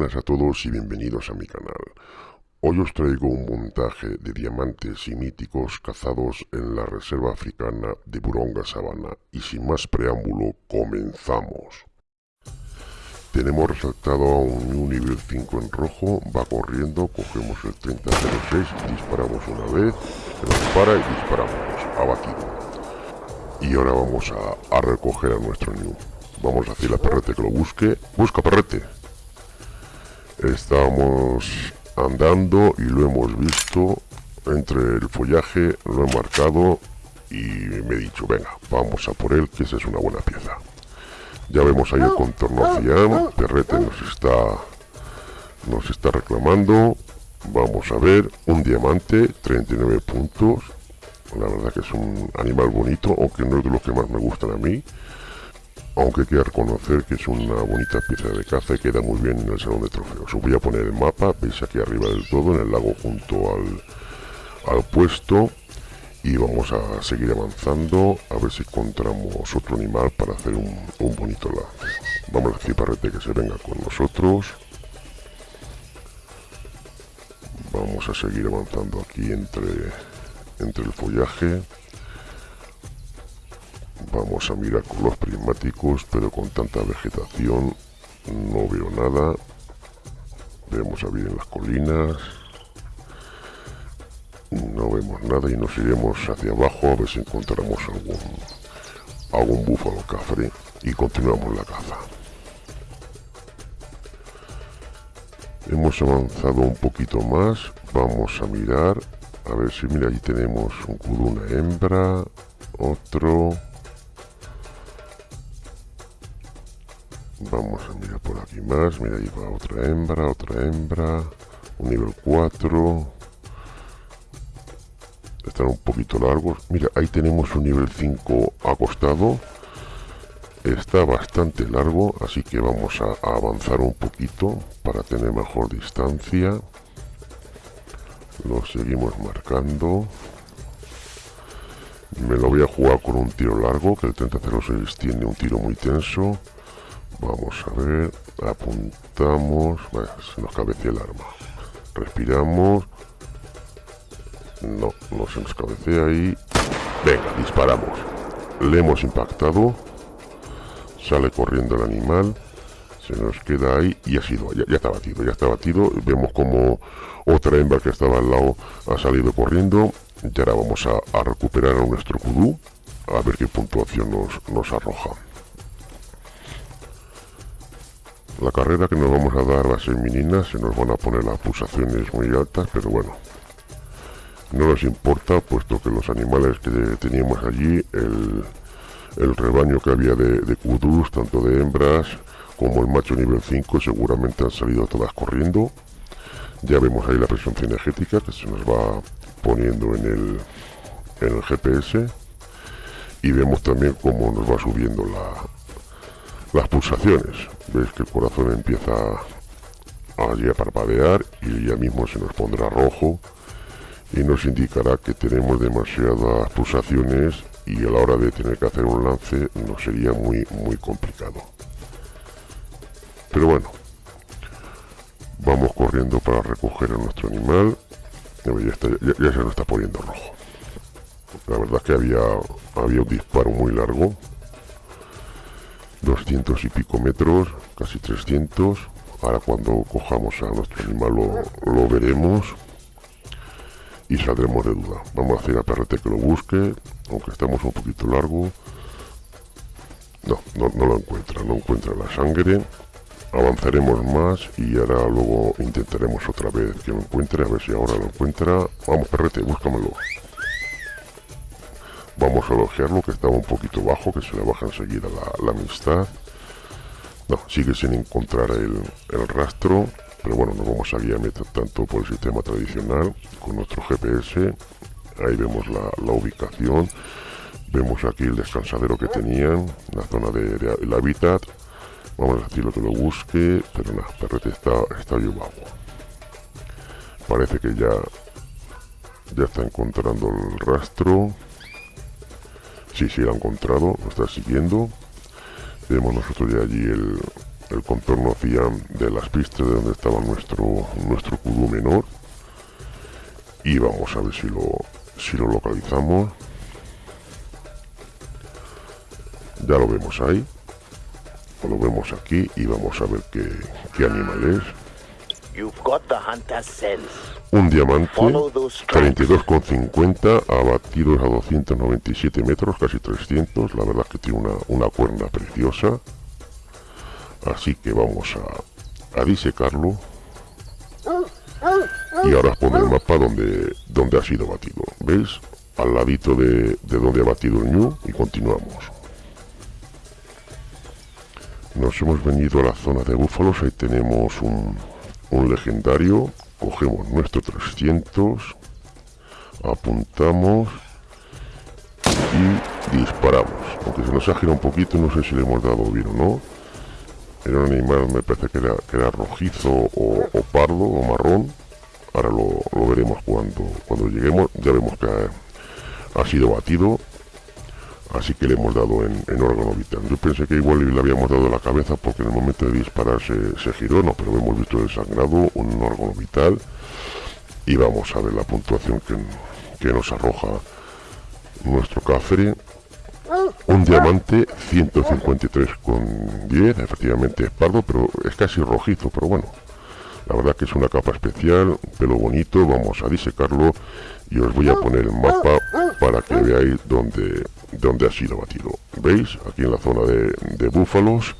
buenas a todos y bienvenidos a mi canal. Hoy os traigo un montaje de diamantes y míticos cazados en la reserva africana de Buronga Sabana y sin más preámbulo, comenzamos. Tenemos resaltado a un nivel 5 en rojo, va corriendo, cogemos el 3006, disparamos una vez, se nos para y disparamos, abatido. Y ahora vamos a, recoger a nuestro new. Vamos a decirle a Perrete que lo busque. ¡Busca, Perrete! Estamos andando y lo hemos visto entre el follaje, lo he marcado y me he dicho, venga, vamos a por él, que esa es una buena pieza. Ya vemos ahí el contorno hacia Perrete nos está, nos está reclamando. Vamos a ver, un diamante, 39 puntos. La verdad que es un animal bonito, aunque no es de los que más me gustan a mí aunque quiero reconocer que es una bonita pieza de caza y queda muy bien en el salón de trofeos. Os voy a poner el mapa, veis aquí arriba del todo, en el lago junto al, al puesto y vamos a seguir avanzando a ver si encontramos otro animal para hacer un, bonito lance. Vamos a decir parrete que se venga con nosotros. Vamos a seguir avanzando aquí entre, entre el follaje. Vamos a mirar con los prismáticos, pero con tanta vegetación no veo nada. Vemos a ver en las colinas. No vemos nada y nos iremos hacia abajo a ver si encontramos algún, algún búfalo cafre y continuamos la caza. Hemos avanzado un poquito más. Vamos a mirar. A ver si mira, ahí tenemos un una hembra, otro, Vamos a mirar por aquí más. Mira, ahí va otra hembra, otra hembra. Un nivel 4. Están un poquito largos. Mira, ahí tenemos un nivel 5 acostado. Está bastante largo, así que vamos a, avanzar un poquito para tener mejor distancia. Lo seguimos marcando. Me lo voy a jugar con un tiro largo, que el 3006 tiene un tiro muy tenso. Vamos a ver, apuntamos, se nos cabecea el arma. Respiramos. No, se nos cabecea ahí. Venga, disparamos. Le hemos impactado. Sale corriendo el animal. Se nos queda ahí y ha sido, ya, está batido, ya está batido. Vemos como otra hembra que estaba al lado ha salido corriendo. Y ahora vamos a, recuperar a nuestro kudu. A ver qué puntuación nos, nos arroja. La carrera que nos vamos a dar ser menina, se nos van a poner las pulsaciones muy altas, pero bueno, no nos importa, puesto que los animales que teníamos allí, el, rebaño que había de, de kudus, tanto de hembras como el macho nivel 5, seguramente han salido todas corriendo. Ya vemos ahí la presión cinegética que se nos va poniendo en el, en el GPS. Y vemos también cómo nos va subiendo la, las pulsaciones. Veis que el corazón empieza allí a parpadear y ya mismo se nos pondrá rojo y nos indicará que tenemos demasiadas pulsaciones y a la hora de tener que hacer un lance nos sería muy muy complicado. Pero bueno, vamos corriendo para recoger a nuestro animal. Ya, ya se nos está poniendo rojo. La verdad es que había, había un disparo muy largo 200 y pico metros, casi 300. Ahora cuando cojamos a nuestro animal lo, veremos y saldremos de duda. Vamos a hacer a Perrete que lo busque, aunque estamos un poquito largo. No, no, no lo encuentra, no encuentra la sangre. Avanzaremos más y ahora luego intentaremos otra vez que lo encuentre, a ver si ahora lo encuentra. Vamos, Perrete, búscamelo. Vamos a elogiarlo, que estaba un poquito bajo, que se le baja enseguida la, amistad. No, sigue sin encontrar el, rastro, pero bueno, no vamos a guiar tanto por el sistema tradicional con nuestro GPS. Ahí vemos la, ubicación. Vemos aquí el descansadero que tenían, la zona del de, hábitat. Vamos a decirlo que lo busque, pero nada, perrete está, está bajo. Parece que ya, ya está encontrando el rastro. Sí, sí, lo ha encontrado, lo está siguiendo. Vemos nosotros ya allí el, contorno hacía de las pistas de donde estaba nuestro nuestro cubo menor. Y vamos a ver si lo si lo localizamos. Ya lo vemos ahí. Lo vemos aquí y vamos a ver qué, qué animal es un diamante 32,50 abatidos a 297 metros casi 300 la verdad que tiene una, una cuerna preciosa. Así que vamos a, a disecarlo. Y ahora os pone el mapa donde, donde ha sido batido ¿veis? al ladito de, de donde ha batido el ñu y continuamos. Nos hemos venido a la zona de búfalos. Ahí tenemos un, un legendario cogemos nuestro 300 apuntamos y disparamos. Aunque se nos ha girado un poquito no sé si le hemos dado bien o no. Era un animal me parece que era, que era rojizo o, pardo o marrón. Ahora lo, veremos cuando cuando lleguemos. Ya vemos que ha, sido batido así que le hemos dado en, órgano vital. Yo pensé que igual le habíamos dado la cabeza porque en el momento de disparar se, giró no pero hemos visto el sangrado un órgano vital. Y vamos a ver la puntuación que, que nos arroja nuestro cafre. Un diamante 153,10, efectivamente es pardo, pero es casi rojizo, pero bueno. La verdad que es una capa especial, pelo bonito, vamos a disecarlo y os voy a poner el mapa para que veáis dónde, dónde ha sido batido. ¿Veis? Aquí en la zona de, búfalos.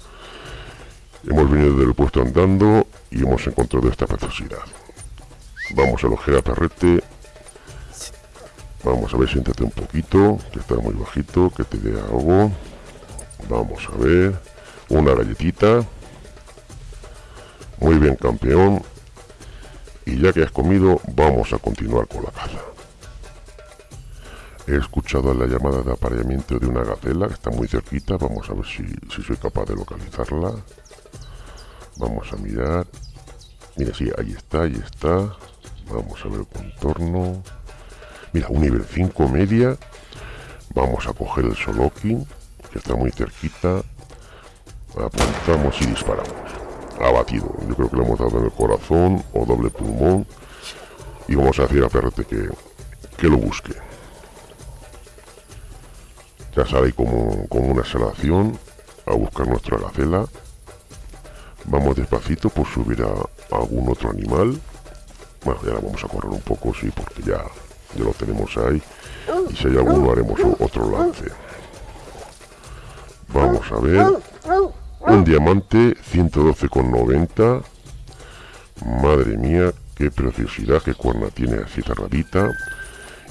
Hemos venido del puesto andando y hemos encontrado esta preciosidad. Vamos a elogiar a perrete Vamos a ver, siéntate un poquito, que está muy bajito, que te dé algo. Vamos a ver. Una galletita. Muy bien, campeón. Y ya que has comido, vamos a continuar con la caza. He escuchado la llamada de apareamiento de una gacela que está muy cerquita. Vamos a ver si, si soy capaz de localizarla. Vamos a mirar. Mira, sí, ahí está, ahí está. Vamos a ver el contorno. Mira, un nivel 5 media. Vamos a coger el Solokin, que está muy cerquita. Apuntamos y disparamos. Abatido. Yo creo que le hemos dado en el corazón o doble pulmón. Y vamos a decir a Perrete que, que lo busque. Ya sale como, como una salación a buscar nuestra gacela. Vamos despacito por subir a, a algún otro animal. Bueno, ya la vamos a correr un poco, sí, porque ya ya lo tenemos ahí. Y si hay alguno haremos otro lance. Vamos a ver. Un diamante 112,90 madre mía qué preciosidad qué cuerna tiene así cerradita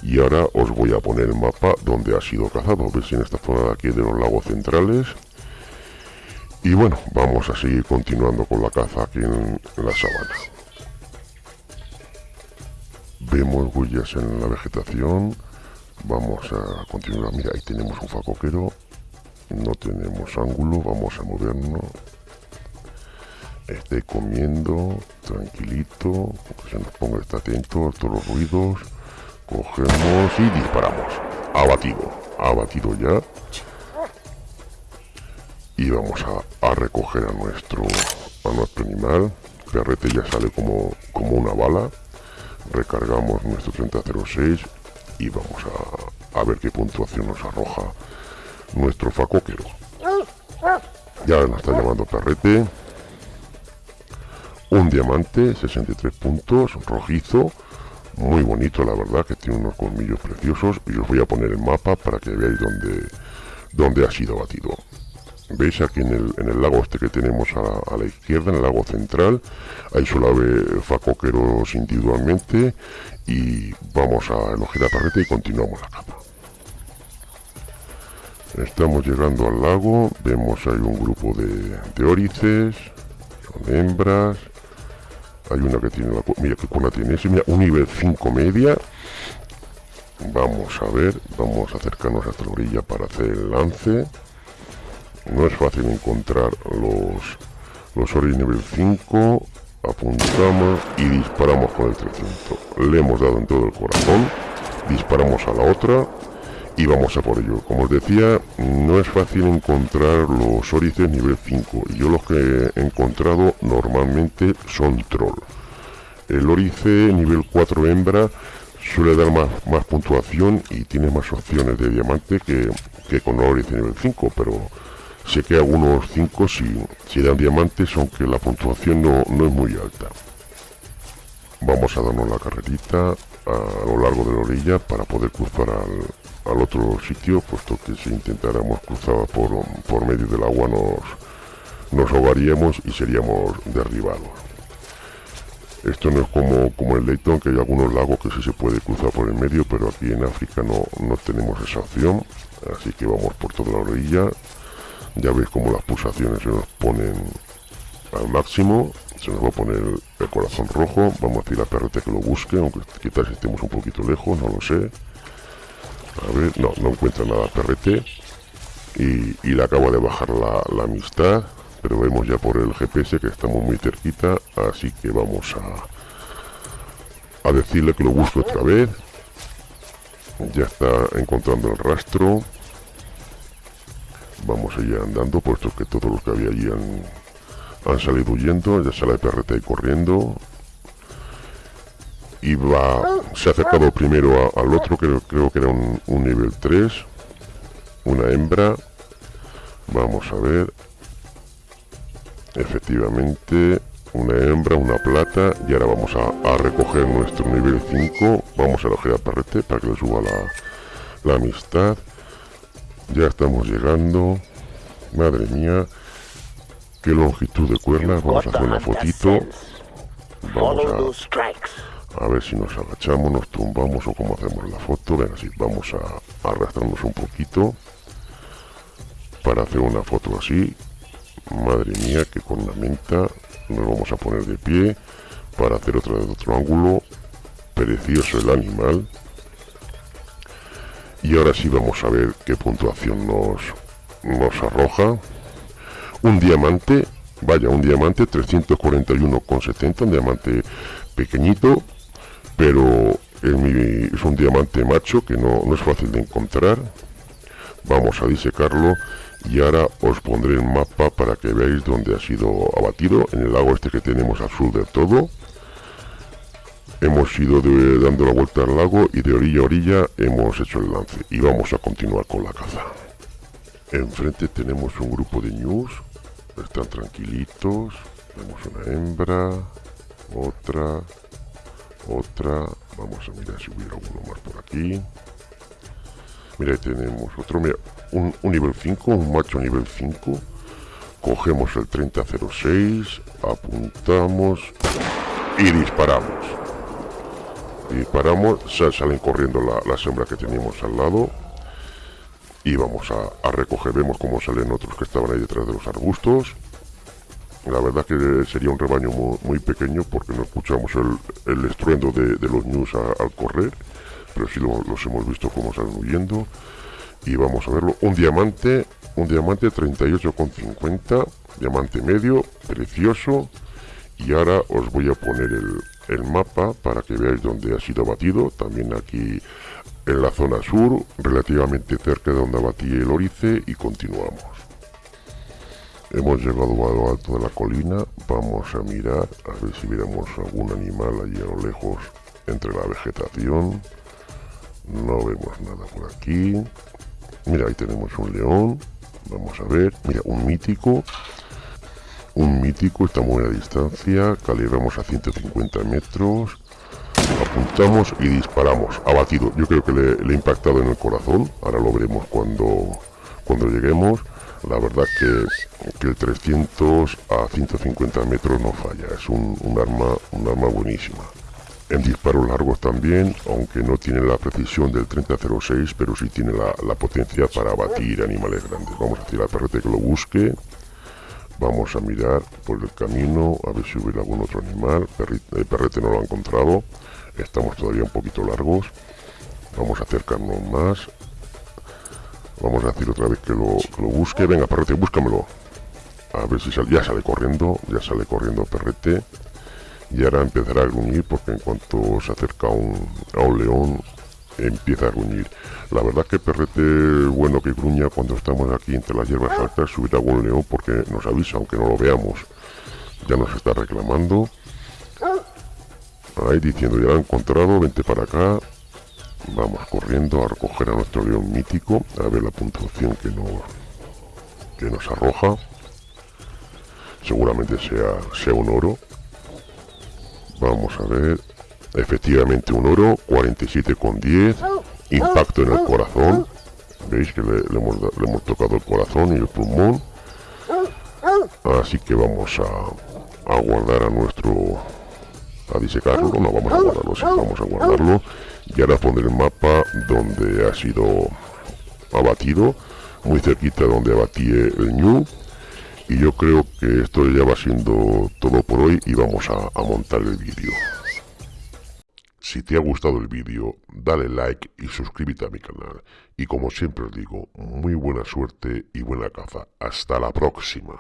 y ahora os voy a poner el mapa donde ha sido cazado veis en esta zona de aquí de los lagos centrales. Y bueno vamos a seguir continuando con la caza aquí en la sabana. Vemos huellas en la vegetación. Vamos a continuar. Mira ahí tenemos un facoquero. No tenemos ángulo vamos a movernos. Esté comiendo tranquilito se nos ponga está atento a todos los ruidos cogemos y disparamos abatido abatido ya y vamos a, a recoger a nuestro a animal perrete ya sale como como una bala recargamos nuestro 3006 y vamos a, ver qué puntuación nos arroja nuestro facoquero. Ya nos está llamando perrete. Un diamante, 63 puntos, rojizo. Muy bonito, la verdad, que tiene unos colmillos preciosos. Y os voy a poner el mapa para que veáis dónde, dónde ha sido batido. Veis aquí en el, en el lago este que tenemos a la, izquierda, en el lago central, hay solo haber facoqueros individualmente y vamos a elogiar la parreta y continuamos la capa. Estamos llegando al lago, vemos hay un grupo de, de órices, son hembras, hay una que tiene la... mira qué cuna tiene ese, mira, un nivel 5 media, vamos a ver, vamos a acercarnos hasta la orilla para hacer el lance, no es fácil encontrar los, los Ori nivel 5. Apuntamos y disparamos con el 300. Le hemos dado en todo el corazón. Disparamos a la otra. Y vamos a por ello. Como os decía, no es fácil encontrar los órices nivel 5 y yo los que he encontrado normalmente son troll. El órice nivel 4 hembra suele dar más, más puntuación y tiene más opciones de diamante que, que con órice nivel 5, pero sé que algunos 5 si, si dan diamantes, aunque la puntuación no, no es muy alta. Vamos a darnos la carrerita a lo largo de la orilla para poder cruzar al, al otro sitio, puesto que si intentáramos cruzar por, por medio del agua nos, nos ahogaríamos y seríamos derribados. Esto no es como, como en Leighton, que hay algunos lagos que sí se puede cruzar por el medio, pero aquí en África no, no tenemos esa opción, así que vamos por toda la orilla. Ya veis como las pulsaciones se nos ponen al máximo, se nos va a poner el corazón rojo, vamos a decir a perrete que lo busque, aunque quizás estemos un poquito lejos, no lo sé. A ver, no, no encuentra nada perrete. Y, le acaba de bajar la, amistad. Pero vemos ya por el GPS que estamos muy cerquita. Así que vamos a, a decirle que lo busque otra vez. Ya está encontrando el rastro. Vamos a ir andando, puesto que todos los que había allí han, han salido huyendo. Ya sale ahí corriendo va, se ha acercado primero al otro, que creo que era un, nivel 3, una hembra, vamos a ver, efectivamente, una hembra, una plata, y ahora vamos a, recoger nuestro nivel 5, vamos a elegir a Perrete para que le suba la, la amistad, ya estamos llegando, madre mía, qué longitud de cuernas, vamos a hacer una fotito, vamos a a ver si nos agachamos, nos tumbamos o cómo hacemos la foto. Venga, así vamos a, arrastrarnos un poquito para hacer una foto así. Madre mía, que con la menta nos vamos a poner de pie para hacer otra de otro ángulo. Precioso el animal. Y ahora sí vamos a ver qué puntuación nos, nos arroja. Un diamante, vaya, un diamante 341,70, un diamante pequeñito, pero es un diamante macho que no, es fácil de encontrar. Vamos a disecarlo y ahora os pondré el mapa para que veáis dónde ha sido abatido. En el lago este que tenemos al sur del todo. Hemos ido dando la vuelta al lago y de orilla a orilla hemos hecho el lance. Y vamos a continuar con la caza. Enfrente tenemos un grupo de ñus. Están tranquilitos. Vemos una hembra otra otra. Vamos a mirar si hubiera alguno más por aquí. Mira tenemos otro. Mira, un, nivel 5 un macho nivel 5 cogemos el 3006 apuntamos y disparamos. Disparamos salen corriendo la, la hembras que teníamos al lado. Y vamos a, a recoger vemos cómo salen otros que estaban ahí detrás de los arbustos la verdad que sería un rebaño muy, pequeño porque no escuchamos el, estruendo de, los news al correr, pero sí los hemos visto cómo salen huyendo. Y vamos a verlo. Un diamante, un diamante 38,50, diamante medio, precioso. Y ahora os voy a poner el, el mapa para que veáis dónde ha sido abatido. También aquí en la zona sur, relativamente cerca de donde abatí el orice y continuamos. Hemos llegado a lo alto de la colina, vamos a mirar a ver si viéramos algún animal allí a lo lejos entre la vegetación. No vemos nada por aquí. Mira, ahí tenemos un león. Vamos a ver. Mira, un mítico. Un mítico, está muy a distancia. Calibramos a 150 metros. Apuntamos y disparamos. Abatido. Yo creo que le, le he impactado en el corazón. Ahora lo veremos cuando, cuando lleguemos la verdad que, el 300 a 150 metros no falla, es un, arma, un arma buenísima. En disparos largos también, aunque no tiene la precisión del 3006, pero sí tiene la, potencia para abatir animales grandes. Vamos a decir al perrete que lo busque. Vamos a mirar por el camino, a ver si hubiera algún otro animal. el perrete no lo ha encontrado. Estamos todavía un poquito largos. Vamos a acercarnos más. Vamos a decir otra vez que lo, busque. Venga, perrete, búscamelo. A ver si sale. Ya sale corriendo. Ya sale corriendo perrete. Y ahora empezará a gruñir porque en cuanto se acerca a un, león empieza a gruñir. La verdad que perrete bueno que gruña cuando estamos aquí entre las hierbas altas, subir algún león porque nos avisa, aunque no lo veamos. Ya nos está reclamando. Ahí diciendo, ya lo he encontrado, vente para acá. Vamos corriendo a recoger a nuestro león mítico, a ver la puntuación que nos, que nos arroja. Seguramente sea, sea un oro. Vamos a ver. Efectivamente un oro, 47,10. Impacto en el corazón. Veis que le, hemos, tocado el corazón y el pulmón. Así que vamos a, a guardar a nuestro... A disecarlo, no vamos a guardarlo, sí, vamos a guardarlo. Y ahora poner el mapa donde ha sido abatido. Muy cerquita donde abatí el ñu. Y yo creo que esto ya va siendo todo por hoy y vamos a, a montar el vídeo. Si te ha gustado el vídeo, dale like y suscríbete a mi canal. Y como siempre os digo, muy buena suerte y buena caza. Hasta la próxima.